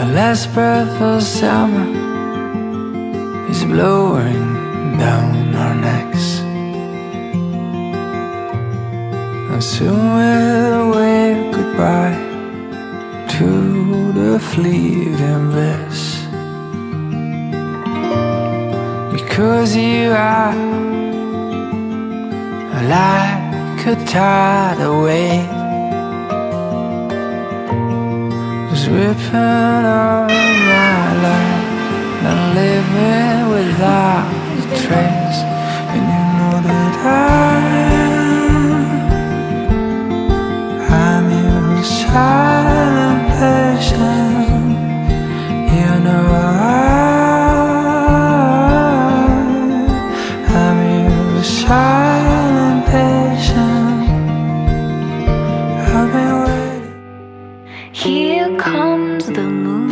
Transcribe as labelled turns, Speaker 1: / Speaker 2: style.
Speaker 1: The last breath of summer is blowing down our necks. And soon we'll wave goodbye to the fleeting bliss. Because you are like a tidal wave was ripping all my life and living without a trace. And you know that I I'm your silent patient you know I I'm your
Speaker 2: Here comes the moon.